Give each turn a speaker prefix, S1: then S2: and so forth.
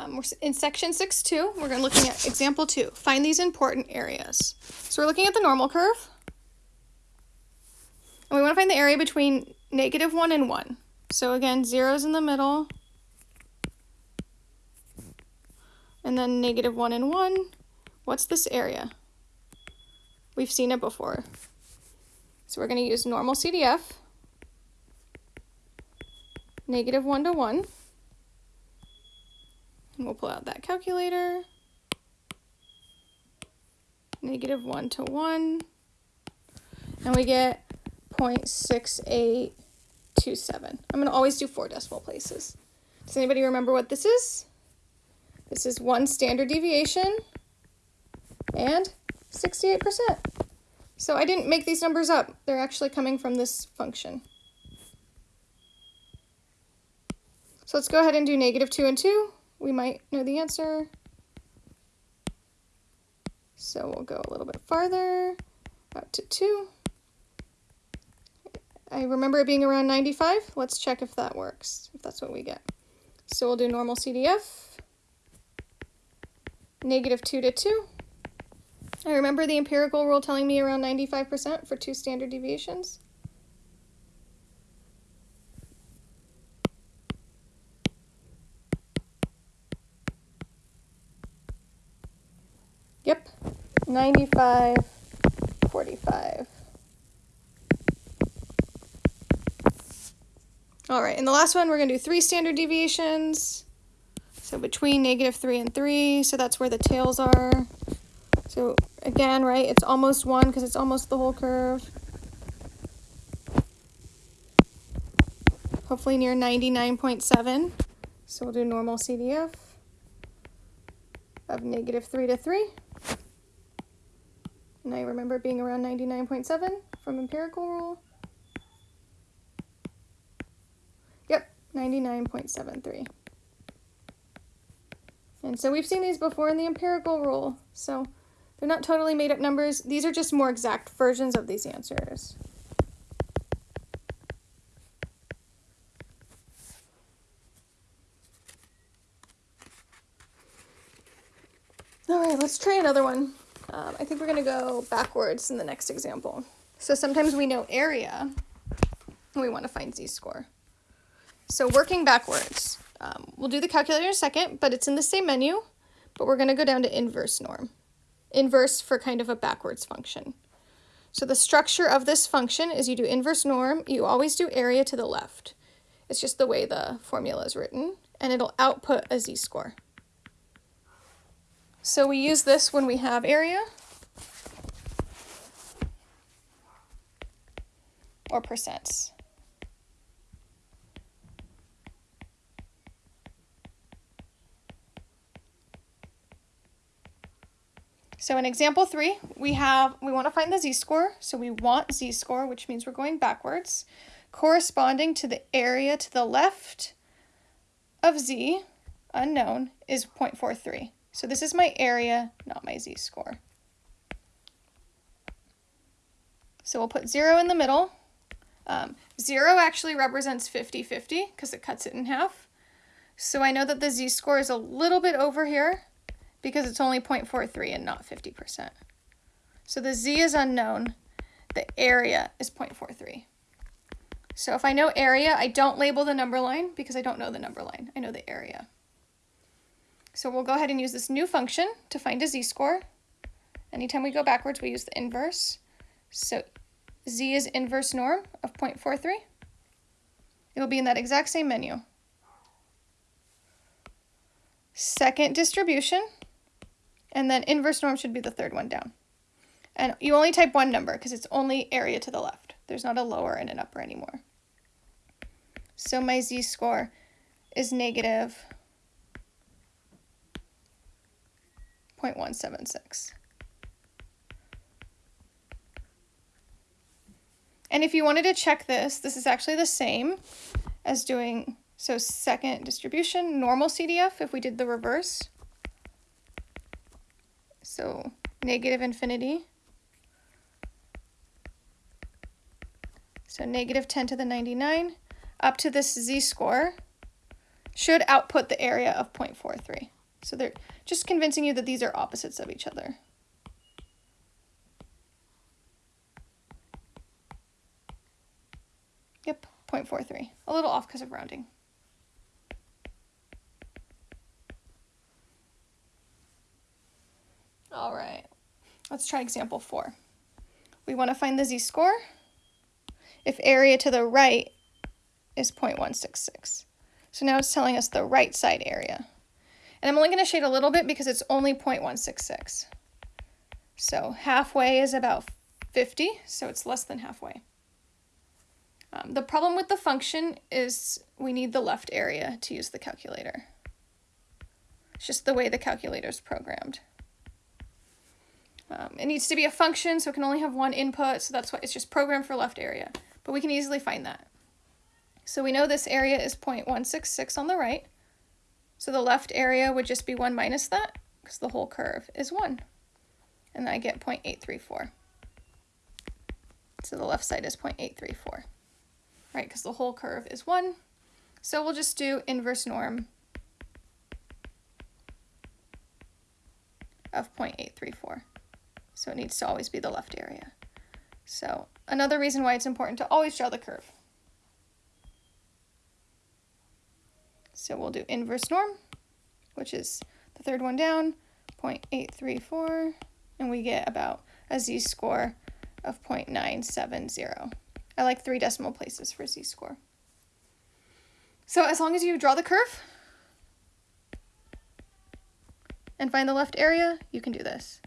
S1: Um, we're in section 6.2. We're gonna looking at example 2. Find these important areas. So we're looking at the normal curve. And we want to find the area between negative 1 and 1. So again, 0 is in the middle. And then negative 1 and 1. What's this area? We've seen it before. So we're going to use normal CDF. Negative 1 to 1. And we'll pull out that calculator. Negative 1 to 1. And we get 0.6827. I'm going to always do four decimal places. Does anybody remember what this is? This is one standard deviation and 68%. So I didn't make these numbers up. They're actually coming from this function. So let's go ahead and do negative 2 and 2 we might know the answer. So we'll go a little bit farther, out to 2. I remember it being around 95. Let's check if that works, if that's what we get. So we'll do normal CDF, negative 2 to 2. I remember the empirical rule telling me around 95% for two standard deviations. Yep, 95, 45. All right, and the last one, we're gonna do three standard deviations. So between negative three and three, so that's where the tails are. So again, right, it's almost one because it's almost the whole curve. Hopefully near 99.7. So we'll do normal CDF of negative 3 to 3. And I remember being around 99.7 from empirical rule. Yep, 99.73. And so we've seen these before in the empirical rule, so they're not totally made up numbers. These are just more exact versions of these answers. All right, let's try another one. Um, I think we're going to go backwards in the next example. So sometimes we know area, and we want to find z-score. So working backwards, um, we'll do the calculator in a second, but it's in the same menu, but we're going to go down to inverse norm. Inverse for kind of a backwards function. So the structure of this function is you do inverse norm, you always do area to the left. It's just the way the formula is written, and it'll output a z-score. So we use this when we have area or percents. So in example three, we have, we want to find the z-score. So we want z-score, which means we're going backwards, corresponding to the area to the left of z, unknown, is 0.43. So this is my area, not my z-score. So we'll put 0 in the middle. Um, 0 actually represents 50-50 because it cuts it in half. So I know that the z-score is a little bit over here because it's only 0.43 and not 50%. So the z is unknown. The area is 0.43. So if I know area, I don't label the number line because I don't know the number line. I know the area. So we'll go ahead and use this new function to find a z-score. Anytime we go backwards, we use the inverse. So z is inverse norm of 0.43. It will be in that exact same menu. Second distribution, and then inverse norm should be the third one down. And you only type one number because it's only area to the left. There's not a lower and an upper anymore. So my z-score is negative 0.176. And if you wanted to check this, this is actually the same as doing, so second distribution, normal CDF, if we did the reverse. So negative infinity. So negative 10 to the 99 up to this z-score should output the area of 0.43. So they're just convincing you that these are opposites of each other. Yep, 0.43. A little off because of rounding. All right, let's try example four. We want to find the z-score if area to the right is 0.166. So now it's telling us the right side area. And I'm only going to shade a little bit because it's only 0.166. So halfway is about 50, so it's less than halfway. Um, the problem with the function is we need the left area to use the calculator. It's just the way the calculator is programmed. Um, it needs to be a function, so it can only have one input, so that's why it's just programmed for left area. But we can easily find that. So we know this area is 0.166 on the right. So the left area would just be 1 minus that, because the whole curve is 1. And I get 0.834. So the left side is 0.834, right? Because the whole curve is 1. So we'll just do inverse norm of 0.834. So it needs to always be the left area. So another reason why it's important to always draw the curve. So we'll do inverse norm, which is the third one down, 0.834, and we get about a z-score of 0.970. I like three decimal places for z-score. So as long as you draw the curve and find the left area, you can do this.